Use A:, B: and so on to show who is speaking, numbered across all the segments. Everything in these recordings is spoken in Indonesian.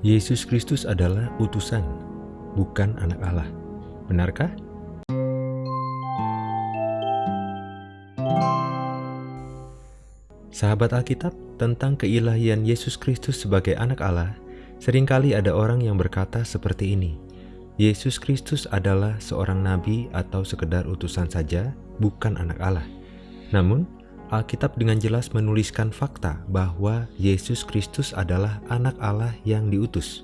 A: Yesus Kristus adalah utusan, bukan anak Allah. Benarkah? Sahabat Alkitab, tentang keilahian Yesus Kristus sebagai anak Allah, sering kali ada orang yang berkata seperti ini. Yesus Kristus adalah seorang nabi atau sekedar utusan saja, bukan anak Allah. Namun, Alkitab dengan jelas menuliskan fakta bahwa Yesus Kristus adalah anak Allah yang diutus.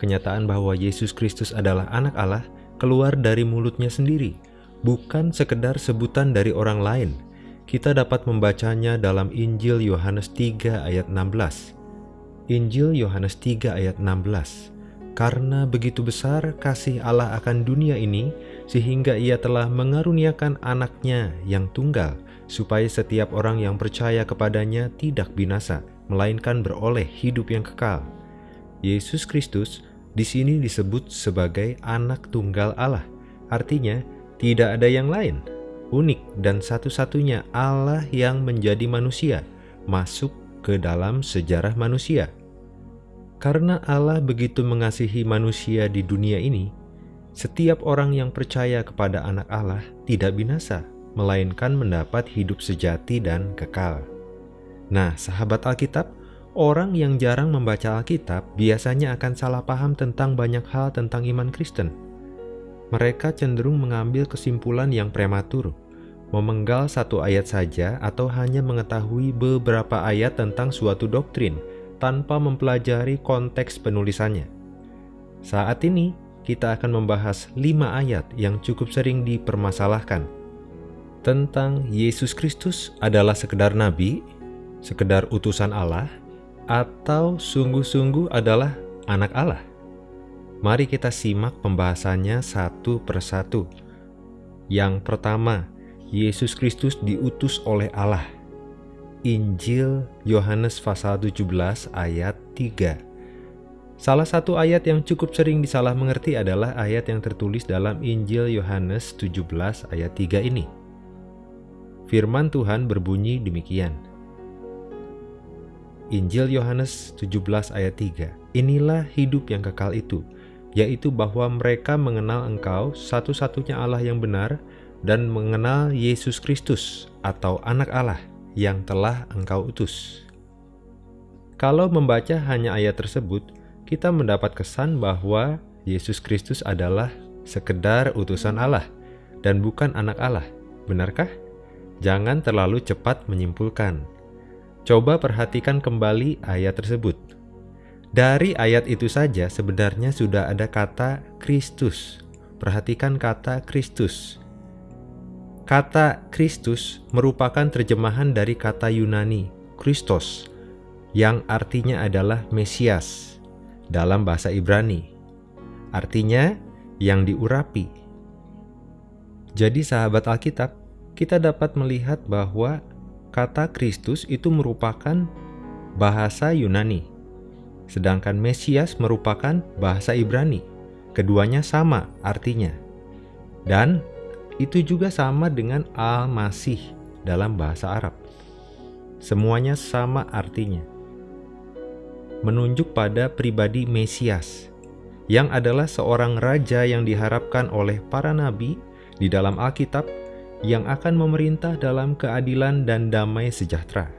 A: Kenyataan bahwa Yesus Kristus adalah anak Allah keluar dari mulutnya sendiri, bukan sekedar sebutan dari orang lain. Kita dapat membacanya dalam Injil Yohanes 3 ayat 16. Injil Yohanes 3 ayat 16. Karena begitu besar kasih Allah akan dunia ini, sehingga ia telah mengaruniakan anaknya yang tunggal, supaya setiap orang yang percaya kepadanya tidak binasa, melainkan beroleh hidup yang kekal. Yesus Kristus di sini disebut sebagai anak tunggal Allah. Artinya, tidak ada yang lain. Unik dan satu-satunya Allah yang menjadi manusia, masuk ke dalam sejarah manusia. Karena Allah begitu mengasihi manusia di dunia ini, setiap orang yang percaya kepada anak Allah tidak binasa, melainkan mendapat hidup sejati dan kekal. Nah, sahabat Alkitab, orang yang jarang membaca Alkitab biasanya akan salah paham tentang banyak hal tentang iman Kristen. Mereka cenderung mengambil kesimpulan yang prematur, memenggal satu ayat saja atau hanya mengetahui beberapa ayat tentang suatu doktrin tanpa mempelajari konteks penulisannya. Saat ini, kita akan membahas lima ayat yang cukup sering dipermasalahkan tentang Yesus Kristus adalah sekedar nabi, sekedar utusan Allah, atau sungguh-sungguh adalah anak Allah? Mari kita simak pembahasannya satu persatu. Yang pertama, Yesus Kristus diutus oleh Allah. Injil Yohanes pasal 17 ayat 3. Salah satu ayat yang cukup sering disalah mengerti adalah ayat yang tertulis dalam Injil Yohanes 17 ayat 3 ini. Firman Tuhan berbunyi demikian. Injil Yohanes 17 ayat 3 Inilah hidup yang kekal itu, yaitu bahwa mereka mengenal engkau satu-satunya Allah yang benar dan mengenal Yesus Kristus atau anak Allah yang telah engkau utus. Kalau membaca hanya ayat tersebut, kita mendapat kesan bahwa Yesus Kristus adalah sekedar utusan Allah dan bukan anak Allah. Benarkah? Jangan terlalu cepat menyimpulkan. Coba perhatikan kembali ayat tersebut. Dari ayat itu saja sebenarnya sudah ada kata Kristus. Perhatikan kata Kristus. Kata Kristus merupakan terjemahan dari kata Yunani Kristos yang artinya adalah Mesias dalam bahasa Ibrani. Artinya yang diurapi. Jadi sahabat Alkitab, kita dapat melihat bahwa kata Kristus itu merupakan bahasa Yunani, sedangkan Mesias merupakan bahasa Ibrani. Keduanya sama artinya. Dan itu juga sama dengan Al-Masih dalam bahasa Arab. Semuanya sama artinya. Menunjuk pada pribadi Mesias, yang adalah seorang raja yang diharapkan oleh para nabi di dalam Alkitab yang akan memerintah dalam keadilan dan damai sejahtera.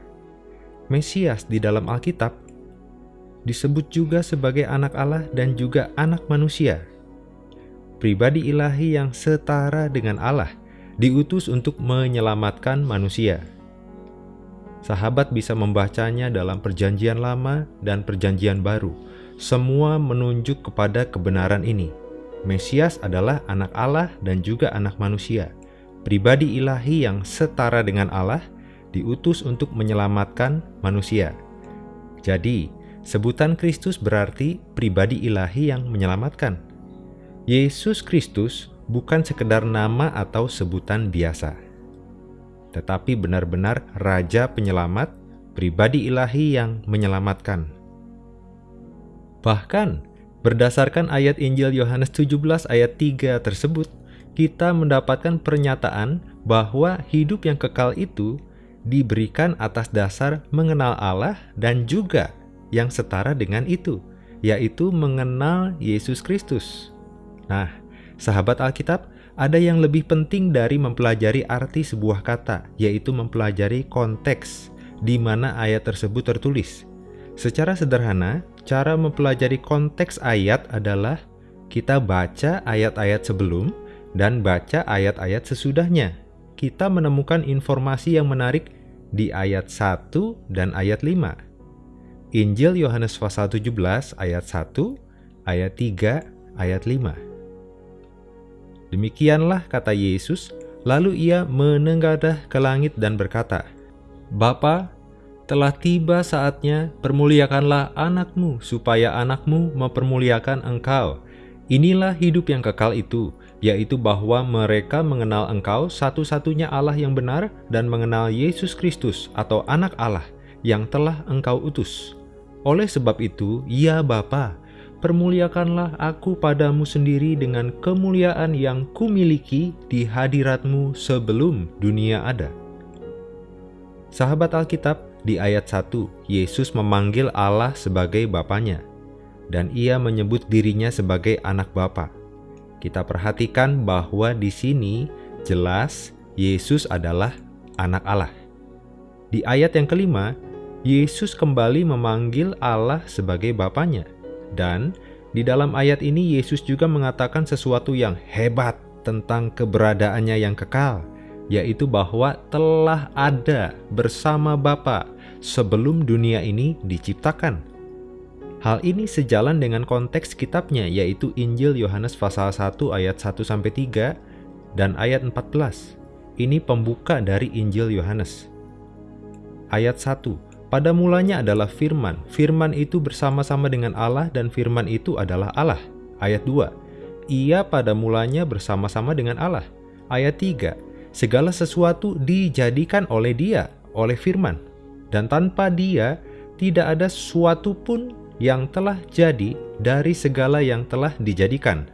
A: Mesias di dalam Alkitab disebut juga sebagai anak Allah dan juga anak manusia. Pribadi ilahi yang setara dengan Allah diutus untuk menyelamatkan manusia. Sahabat bisa membacanya dalam Perjanjian Lama dan Perjanjian Baru. Semua menunjuk kepada kebenaran ini. Mesias adalah anak Allah dan juga anak manusia pribadi ilahi yang setara dengan Allah, diutus untuk menyelamatkan manusia. Jadi, sebutan Kristus berarti pribadi ilahi yang menyelamatkan. Yesus Kristus bukan sekedar nama atau sebutan biasa, tetapi benar-benar Raja Penyelamat, pribadi ilahi yang menyelamatkan. Bahkan, berdasarkan ayat Injil Yohanes 17 ayat 3 tersebut, kita mendapatkan pernyataan bahwa hidup yang kekal itu diberikan atas dasar mengenal Allah dan juga yang setara dengan itu, yaitu mengenal Yesus Kristus. Nah, sahabat Alkitab, ada yang lebih penting dari mempelajari arti sebuah kata, yaitu mempelajari konteks di mana ayat tersebut tertulis. Secara sederhana, cara mempelajari konteks ayat adalah kita baca ayat-ayat sebelum dan baca ayat-ayat sesudahnya. Kita menemukan informasi yang menarik di ayat 1 dan ayat 5. Injil Yohanes pasal 17 ayat 1, ayat 3, ayat 5. Demikianlah kata Yesus, lalu ia menenggadah ke langit dan berkata, Bapa, telah tiba saatnya permuliakanlah anakmu, supaya anakmu mempermuliakan engkau. Inilah hidup yang kekal itu, yaitu bahwa mereka mengenal engkau satu-satunya Allah yang benar dan mengenal Yesus Kristus atau anak Allah yang telah engkau utus. Oleh sebab itu, ya Bapa, permuliakanlah aku padamu sendiri dengan kemuliaan yang kumiliki di hadiratmu sebelum dunia ada. Sahabat Alkitab, di ayat 1, Yesus memanggil Allah sebagai Bapaknya, dan ia menyebut dirinya sebagai anak Bapa. Kita perhatikan bahwa di sini jelas Yesus adalah anak Allah. Di ayat yang kelima, Yesus kembali memanggil Allah sebagai Bapaknya dan di dalam ayat ini Yesus juga mengatakan sesuatu yang hebat tentang keberadaannya yang kekal, yaitu bahwa telah ada bersama Bapa sebelum dunia ini diciptakan. Hal ini sejalan dengan konteks kitabnya yaitu Injil Yohanes pasal 1 ayat 1 sampai 3 dan ayat 14. Ini pembuka dari Injil Yohanes. Ayat 1 pada mulanya adalah firman. Firman itu bersama-sama dengan Allah dan firman itu adalah Allah. Ayat 2. Ia pada mulanya bersama-sama dengan Allah. Ayat 3. Segala sesuatu dijadikan oleh dia, oleh firman. Dan tanpa dia, tidak ada sesuatu pun yang telah jadi dari segala yang telah dijadikan.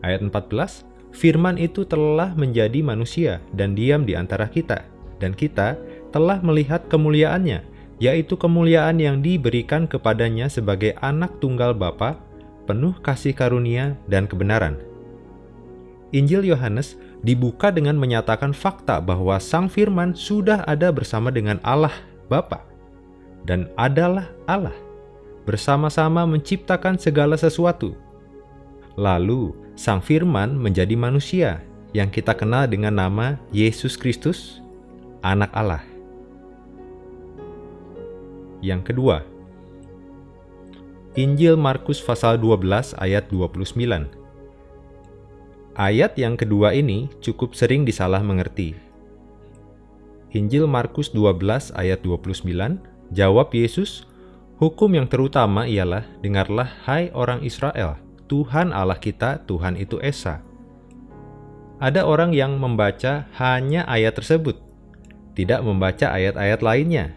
A: Ayat 14. Firman itu telah menjadi manusia dan diam di antara kita. Dan kita telah melihat kemuliaannya, yaitu kemuliaan yang diberikan kepadanya sebagai anak tunggal Bapa, penuh kasih karunia dan kebenaran. Injil Yohanes dibuka dengan menyatakan fakta bahwa Sang Firman sudah ada bersama dengan Allah Bapa dan adalah Allah, bersama-sama menciptakan segala sesuatu. Lalu, Sang Firman menjadi manusia yang kita kenal dengan nama Yesus Kristus, Anak Allah. Yang kedua, Injil Markus pasal 12 ayat 29. Ayat yang kedua ini cukup sering disalah mengerti. Injil Markus 12 ayat 29, jawab Yesus, Hukum yang terutama ialah, dengarlah hai orang Israel, Tuhan Allah kita, Tuhan itu Esa. Ada orang yang membaca hanya ayat tersebut, tidak membaca ayat-ayat lainnya,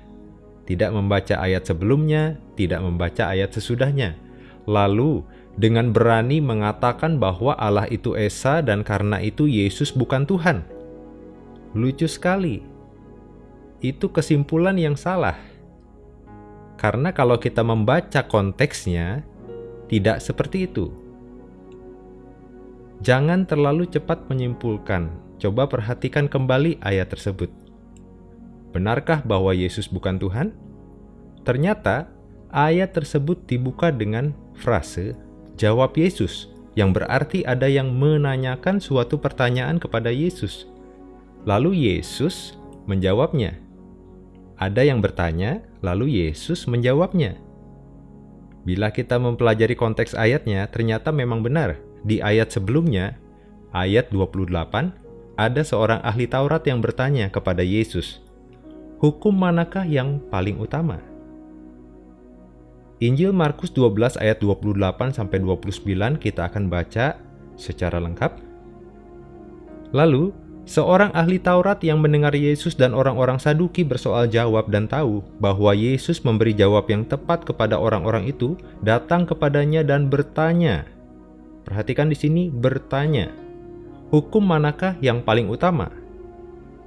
A: tidak membaca ayat sebelumnya, tidak membaca ayat sesudahnya. Lalu, dengan berani mengatakan bahwa Allah itu Esa dan karena itu Yesus bukan Tuhan. Lucu sekali. Itu kesimpulan yang salah. Karena kalau kita membaca konteksnya, tidak seperti itu. Jangan terlalu cepat menyimpulkan. Coba perhatikan kembali ayat tersebut. Benarkah bahwa Yesus bukan Tuhan? Ternyata ayat tersebut dibuka dengan frase "jawab Yesus", yang berarti ada yang menanyakan suatu pertanyaan kepada Yesus. Lalu Yesus menjawabnya. Ada yang bertanya, lalu Yesus menjawabnya. Bila kita mempelajari konteks ayatnya, ternyata memang benar. Di ayat sebelumnya, ayat 28, ada seorang ahli Taurat yang bertanya kepada Yesus, hukum manakah yang paling utama? Injil Markus 12 ayat 28 sampai 29 kita akan baca secara lengkap. Lalu, seorang ahli Taurat yang mendengar Yesus dan orang-orang Saduki bersoal jawab dan tahu bahwa Yesus memberi jawab yang tepat kepada orang-orang itu, datang kepadanya dan bertanya. Perhatikan di sini bertanya. Hukum manakah yang paling utama?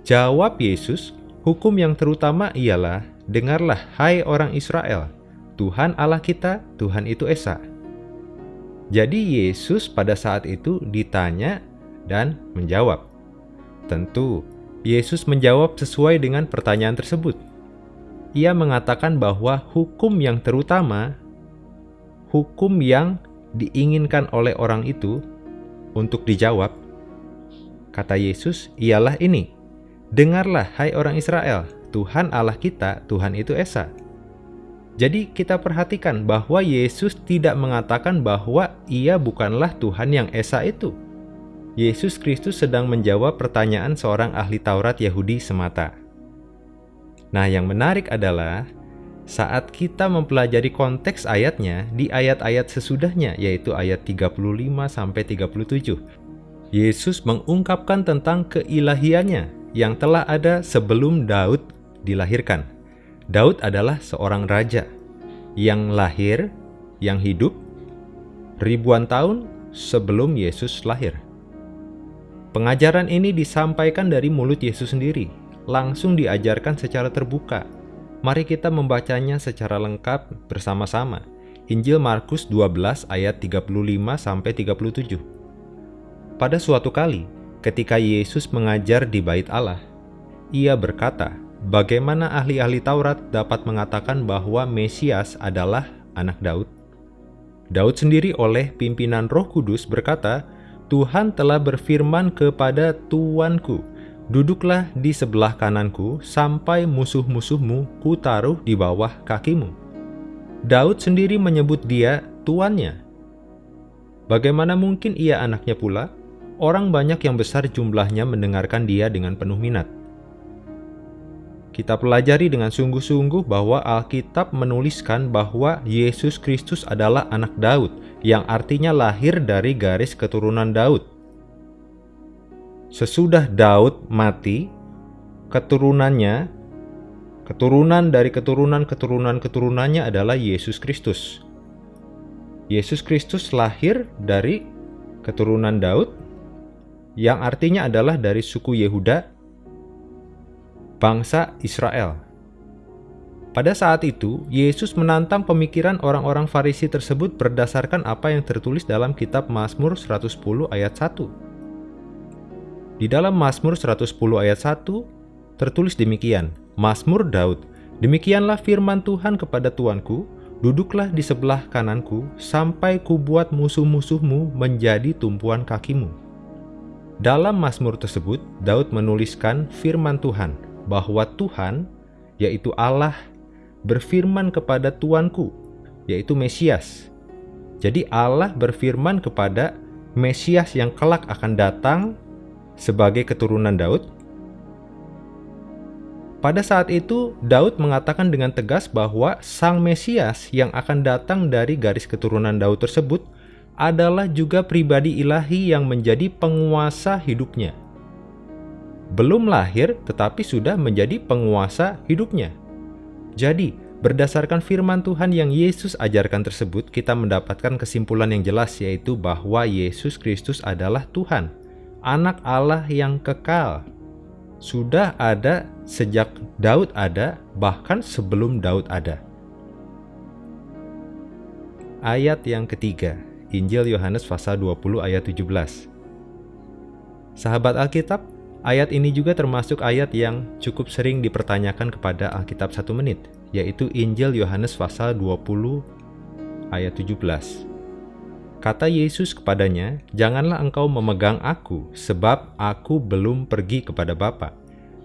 A: Jawab Yesus, Hukum yang terutama ialah, dengarlah hai orang Israel, Tuhan Allah kita, Tuhan itu Esa. Jadi Yesus pada saat itu ditanya dan menjawab. Tentu, Yesus menjawab sesuai dengan pertanyaan tersebut. Ia mengatakan bahwa hukum yang terutama, hukum yang diinginkan oleh orang itu untuk dijawab, kata Yesus, ialah ini. Dengarlah, hai orang Israel, Tuhan Allah kita, Tuhan itu Esa. Jadi kita perhatikan bahwa Yesus tidak mengatakan bahwa ia bukanlah Tuhan yang Esa itu. Yesus Kristus sedang menjawab pertanyaan seorang ahli Taurat Yahudi semata. Nah, yang menarik adalah saat kita mempelajari konteks ayatnya di ayat-ayat sesudahnya yaitu ayat 35 sampai 37. Yesus mengungkapkan tentang keilahiannya yang telah ada sebelum Daud dilahirkan. Daud adalah seorang raja yang lahir, yang hidup ribuan tahun sebelum Yesus lahir. Pengajaran ini disampaikan dari mulut Yesus sendiri, langsung diajarkan secara terbuka. Mari kita membacanya secara lengkap bersama-sama. Injil Markus 12 ayat 35 sampai 37. Pada suatu kali, ketika Yesus mengajar di Bait Allah, ia berkata, Bagaimana ahli-ahli Taurat dapat mengatakan bahwa Mesias adalah anak Daud? Daud sendiri oleh pimpinan Roh Kudus berkata, "Tuhan telah berfirman kepada tuanku, duduklah di sebelah kananku sampai musuh-musuhmu kutaruh di bawah kakimu." Daud sendiri menyebut dia tuannya. Bagaimana mungkin ia anaknya pula? Orang banyak yang besar jumlahnya mendengarkan dia dengan penuh minat. Kita pelajari dengan sungguh-sungguh bahwa Alkitab menuliskan bahwa Yesus Kristus adalah anak Daud, yang artinya lahir dari garis keturunan Daud. Sesudah Daud mati, keturunannya, keturunan dari keturunan-keturunan-keturunannya adalah Yesus Kristus. Yesus Kristus lahir dari keturunan Daud, yang artinya adalah dari suku Yehuda bangsa Israel. Pada saat itu, Yesus menantang pemikiran orang-orang Farisi tersebut berdasarkan apa yang tertulis dalam kitab Mazmur 110 ayat 1. Di dalam Mazmur 110 ayat 1 tertulis demikian, Mazmur Daud, Demikianlah firman Tuhan kepada Tuanku, duduklah di sebelah kananku, sampai kubuat musuh-musuhmu menjadi tumpuan kakimu. Dalam Mazmur tersebut, Daud menuliskan firman Tuhan, bahwa Tuhan, yaitu Allah, berfirman kepada Tuanku, yaitu Mesias. Jadi Allah berfirman kepada Mesias yang kelak akan datang sebagai keturunan Daud. Pada saat itu, Daud mengatakan dengan tegas bahwa Sang Mesias yang akan datang dari garis keturunan Daud tersebut adalah juga pribadi ilahi yang menjadi penguasa hidupnya belum lahir tetapi sudah menjadi penguasa hidupnya. Jadi, berdasarkan firman Tuhan yang Yesus ajarkan tersebut, kita mendapatkan kesimpulan yang jelas yaitu bahwa Yesus Kristus adalah Tuhan, anak Allah yang kekal. Sudah ada sejak Daud ada, bahkan sebelum Daud ada. Ayat yang ketiga, Injil Yohanes pasal 20 ayat 17. Sahabat Alkitab, Ayat ini juga termasuk ayat yang cukup sering dipertanyakan kepada Alkitab satu menit, yaitu Injil Yohanes pasal 20 ayat 17. Kata Yesus kepadanya, Janganlah engkau memegang aku, sebab aku belum pergi kepada Bapa.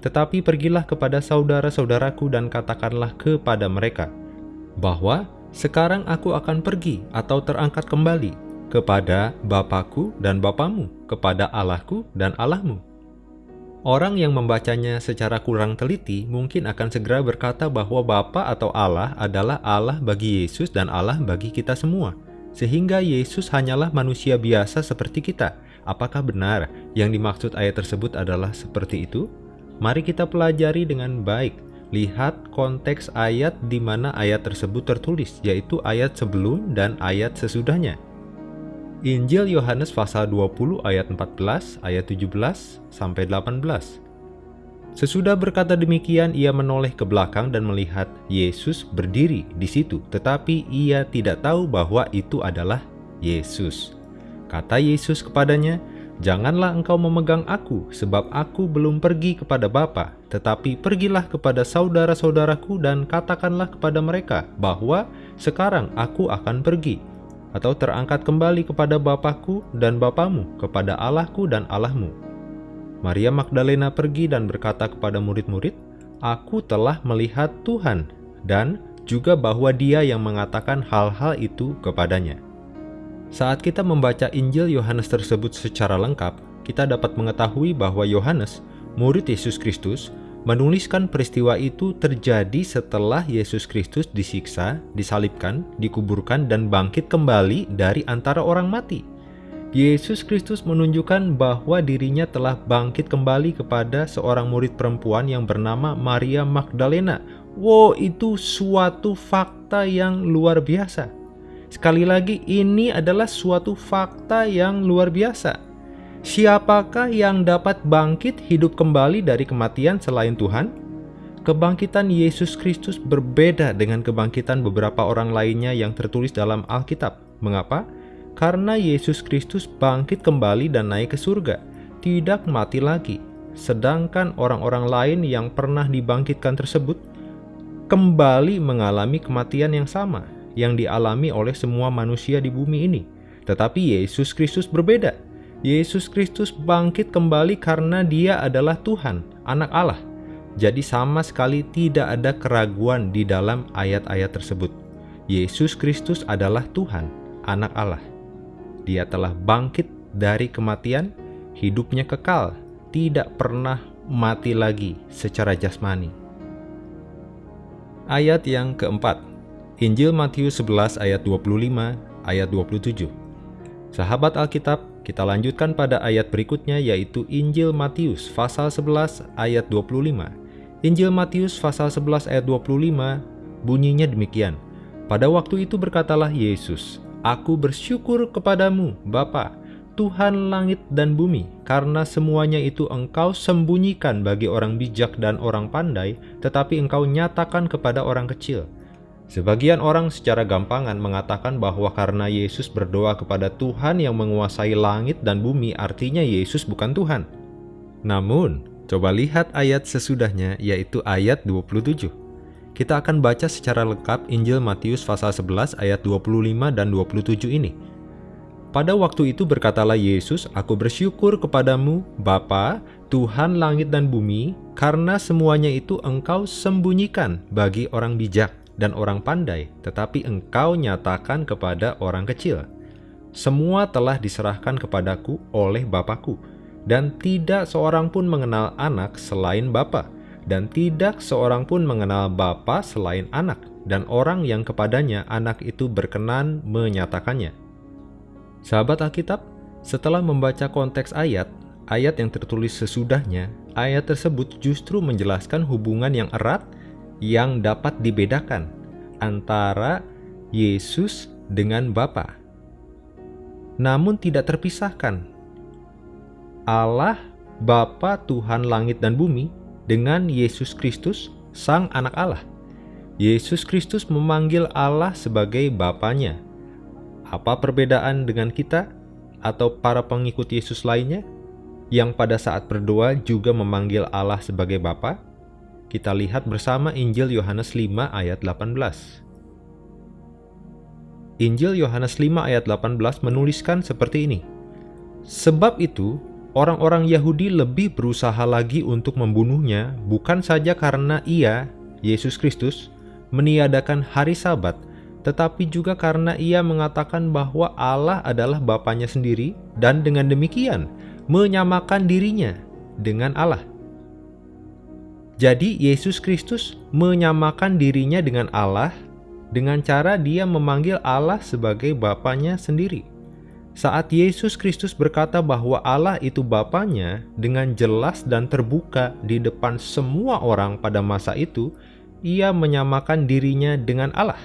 A: Tetapi pergilah kepada saudara-saudaraku dan katakanlah kepada mereka, bahwa sekarang aku akan pergi atau terangkat kembali kepada Bapakku dan Bapamu, kepada Allahku dan Allahmu. Orang yang membacanya secara kurang teliti mungkin akan segera berkata bahwa Bapa atau Allah adalah Allah bagi Yesus dan Allah bagi kita semua. Sehingga Yesus hanyalah manusia biasa seperti kita. Apakah benar yang dimaksud ayat tersebut adalah seperti itu? Mari kita pelajari dengan baik. Lihat konteks ayat di mana ayat tersebut tertulis, yaitu ayat sebelum dan ayat sesudahnya. Injil Yohanes pasal 20 ayat 14 ayat 17 sampai 18. Sesudah berkata demikian, ia menoleh ke belakang dan melihat Yesus berdiri di situ, tetapi ia tidak tahu bahwa itu adalah Yesus. Kata Yesus kepadanya, Janganlah engkau memegang aku, sebab aku belum pergi kepada Bapa, tetapi pergilah kepada saudara-saudaraku dan katakanlah kepada mereka bahwa sekarang aku akan pergi, atau terangkat kembali kepada Bapakku dan Bapamu, kepada Allahku dan Allahmu. Maria Magdalena pergi dan berkata kepada murid-murid, Aku telah melihat Tuhan, dan juga bahwa dia yang mengatakan hal-hal itu kepadanya. Saat kita membaca Injil Yohanes tersebut secara lengkap, kita dapat mengetahui bahwa Yohanes, murid Yesus Kristus, menuliskan peristiwa itu terjadi setelah Yesus Kristus disiksa, disalibkan, dikuburkan, dan bangkit kembali dari antara orang mati. Yesus Kristus menunjukkan bahwa dirinya telah bangkit kembali kepada seorang murid perempuan yang bernama Maria Magdalena. Wow, itu suatu fakta yang luar biasa. Sekali lagi, ini adalah suatu fakta yang luar biasa. Siapakah yang dapat bangkit hidup kembali dari kematian selain Tuhan? Kebangkitan Yesus Kristus berbeda dengan kebangkitan beberapa orang lainnya yang tertulis dalam Alkitab. Mengapa? Karena Yesus Kristus bangkit kembali dan naik ke surga, tidak mati lagi. Sedangkan orang-orang lain yang pernah dibangkitkan tersebut kembali mengalami kematian yang sama, yang dialami oleh semua manusia di bumi ini. Tetapi Yesus Kristus berbeda. Yesus Kristus bangkit kembali karena dia adalah Tuhan, anak Allah. Jadi sama sekali tidak ada keraguan di dalam ayat-ayat tersebut. Yesus Kristus adalah Tuhan, anak Allah. Dia telah bangkit dari kematian, hidupnya kekal, tidak pernah mati lagi secara jasmani. Ayat yang keempat, Injil Matius 11 ayat 25 ayat 27. Sahabat Alkitab, kita lanjutkan pada ayat berikutnya yaitu Injil Matius pasal 11 ayat 25. Injil Matius pasal 11 ayat 25 bunyinya demikian. Pada waktu itu berkatalah Yesus, Aku bersyukur kepadamu, Bapa, Tuhan langit dan bumi, karena semuanya itu engkau sembunyikan bagi orang bijak dan orang pandai, tetapi engkau nyatakan kepada orang kecil. Sebagian orang secara gampangan mengatakan bahwa karena Yesus berdoa kepada Tuhan yang menguasai langit dan bumi artinya Yesus bukan Tuhan. Namun, coba lihat ayat sesudahnya yaitu ayat 27. Kita akan baca secara lengkap Injil Matius pasal 11 ayat 25 dan 27 ini. Pada waktu itu berkatalah Yesus, Aku bersyukur kepadamu, Bapa, Tuhan langit dan bumi, karena semuanya itu engkau sembunyikan bagi orang bijak dan orang pandai, tetapi engkau nyatakan kepada orang kecil. Semua telah diserahkan kepadaku oleh Bapakku, dan tidak seorang pun mengenal anak selain Bapa, dan tidak seorang pun mengenal Bapa selain anak, dan orang yang kepadanya anak itu berkenan menyatakannya. Sahabat Alkitab, setelah membaca konteks ayat, ayat yang tertulis sesudahnya, ayat tersebut justru menjelaskan hubungan yang erat yang dapat dibedakan antara Yesus dengan Bapa. Namun tidak terpisahkan. Allah, Bapa Tuhan langit dan bumi, dengan Yesus Kristus, Sang Anak Allah. Yesus Kristus memanggil Allah sebagai Bapanya. Apa perbedaan dengan kita atau para pengikut Yesus lainnya yang pada saat berdoa juga memanggil Allah sebagai Bapa? Kita lihat bersama Injil Yohanes 5 ayat 18. Injil Yohanes 5 ayat 18 menuliskan seperti ini. Sebab itu, orang-orang Yahudi lebih berusaha lagi untuk membunuhnya bukan saja karena ia, Yesus Kristus, meniadakan hari sabat, tetapi juga karena ia mengatakan bahwa Allah adalah Bapaknya sendiri dan dengan demikian menyamakan dirinya dengan Allah. Jadi Yesus Kristus menyamakan dirinya dengan Allah dengan cara dia memanggil Allah sebagai Bapaknya sendiri. Saat Yesus Kristus berkata bahwa Allah itu Bapaknya dengan jelas dan terbuka di depan semua orang pada masa itu, ia menyamakan dirinya dengan Allah.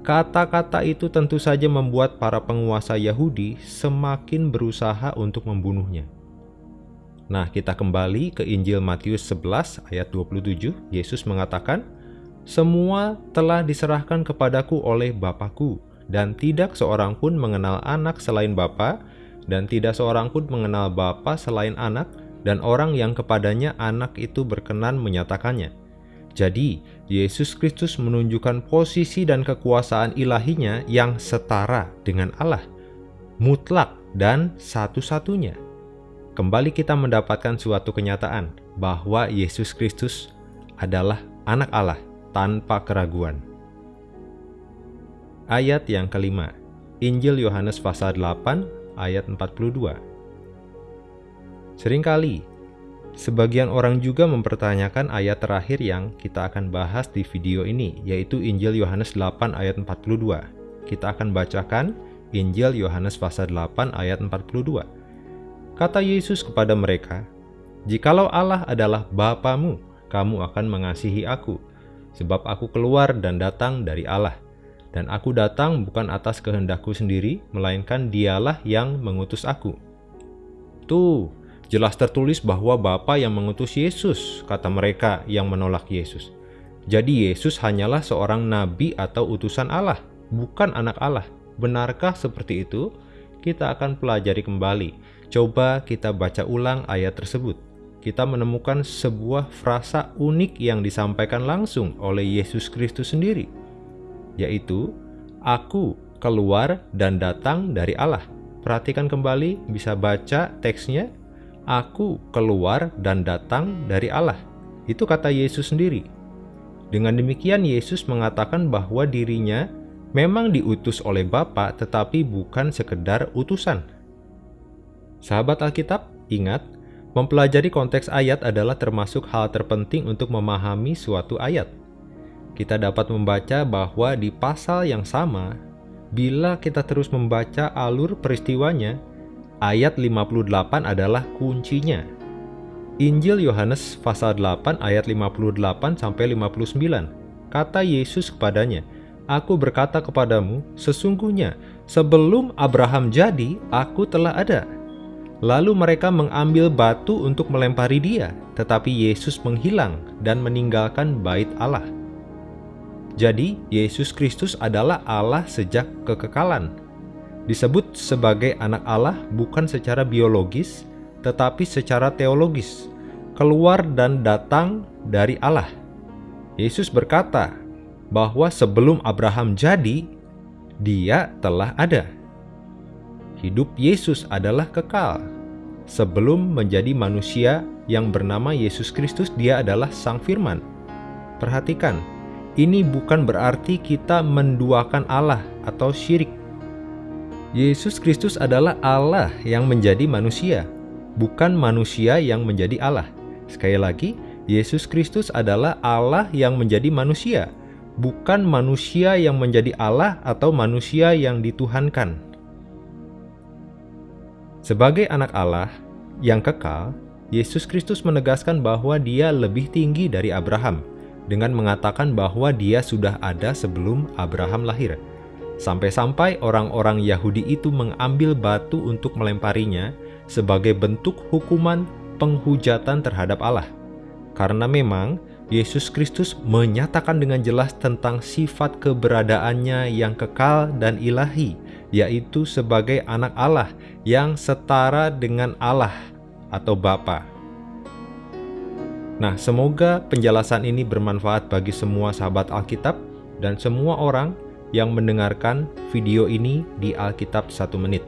A: Kata-kata itu tentu saja membuat para penguasa Yahudi semakin berusaha untuk membunuhnya. Nah, kita kembali ke Injil Matius 11 ayat 27. Yesus mengatakan, "Semua telah diserahkan kepadaku oleh Bapakku, dan tidak seorang pun mengenal anak selain Bapa, dan tidak seorang pun mengenal Bapa selain anak, dan orang yang kepadanya anak itu berkenan menyatakannya." Jadi, Yesus Kristus menunjukkan posisi dan kekuasaan ilahinya yang setara dengan Allah, mutlak dan satu-satunya kembali kita mendapatkan suatu kenyataan bahwa Yesus Kristus adalah anak Allah tanpa keraguan. Ayat yang kelima, Injil Yohanes pasal 8 ayat 42. Seringkali, sebagian orang juga mempertanyakan ayat terakhir yang kita akan bahas di video ini, yaitu Injil Yohanes 8 ayat 42. Kita akan bacakan Injil Yohanes pasal 8 ayat 42. Kata Yesus kepada mereka, Jikalau Allah adalah Bapamu, kamu akan mengasihi aku, sebab aku keluar dan datang dari Allah. Dan aku datang bukan atas kehendakku sendiri, melainkan dialah yang mengutus aku. Tuh, jelas tertulis bahwa Bapa yang mengutus Yesus, kata mereka yang menolak Yesus. Jadi Yesus hanyalah seorang nabi atau utusan Allah, bukan anak Allah. Benarkah seperti itu? Kita akan pelajari kembali Coba kita baca ulang ayat tersebut. Kita menemukan sebuah frasa unik yang disampaikan langsung oleh Yesus Kristus sendiri, yaitu "Aku keluar dan datang dari Allah". Perhatikan kembali, bisa baca teksnya, "Aku keluar dan datang dari Allah". Itu kata Yesus sendiri. Dengan demikian Yesus mengatakan bahwa dirinya memang diutus oleh Bapa tetapi bukan sekedar utusan, Sahabat Alkitab, ingat, mempelajari konteks ayat adalah termasuk hal terpenting untuk memahami suatu ayat. Kita dapat membaca bahwa di pasal yang sama, bila kita terus membaca alur peristiwanya, ayat 58 adalah kuncinya. Injil Yohanes pasal 8 ayat 58 sampai 59. Kata Yesus kepadanya, "Aku berkata kepadamu, sesungguhnya sebelum Abraham jadi, aku telah ada." Lalu mereka mengambil batu untuk melempari dia, tetapi Yesus menghilang dan meninggalkan bait Allah. Jadi, Yesus Kristus adalah Allah sejak kekekalan. Disebut sebagai anak Allah bukan secara biologis, tetapi secara teologis, keluar dan datang dari Allah. Yesus berkata bahwa sebelum Abraham jadi, dia telah ada. Hidup Yesus adalah kekal. Sebelum menjadi manusia yang bernama Yesus Kristus, Dia adalah Sang Firman. Perhatikan, ini bukan berarti kita menduakan Allah atau syirik. Yesus Kristus adalah Allah yang menjadi manusia, bukan manusia yang menjadi Allah. Sekali lagi, Yesus Kristus adalah Allah yang menjadi manusia, bukan manusia yang menjadi Allah atau manusia yang dituhankan. Sebagai anak Allah yang kekal, Yesus Kristus menegaskan bahwa dia lebih tinggi dari Abraham dengan mengatakan bahwa dia sudah ada sebelum Abraham lahir. Sampai-sampai orang-orang Yahudi itu mengambil batu untuk melemparinya sebagai bentuk hukuman penghujatan terhadap Allah. Karena memang Yesus Kristus menyatakan dengan jelas tentang sifat keberadaannya yang kekal dan ilahi, yaitu sebagai anak Allah yang setara dengan Allah atau Bapa. Nah, semoga penjelasan ini bermanfaat bagi semua sahabat Alkitab dan semua orang yang mendengarkan video ini di Alkitab satu menit.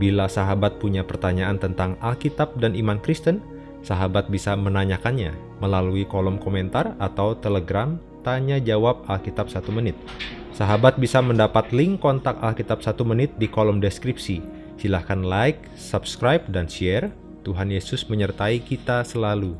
A: Bila sahabat punya pertanyaan tentang Alkitab dan iman Kristen, sahabat bisa menanyakannya melalui kolom komentar atau telegram tanya jawab Alkitab 1 menit. Sahabat bisa mendapat link kontak Alkitab 1 menit di kolom deskripsi. Silahkan like, subscribe, dan share. Tuhan Yesus menyertai kita selalu.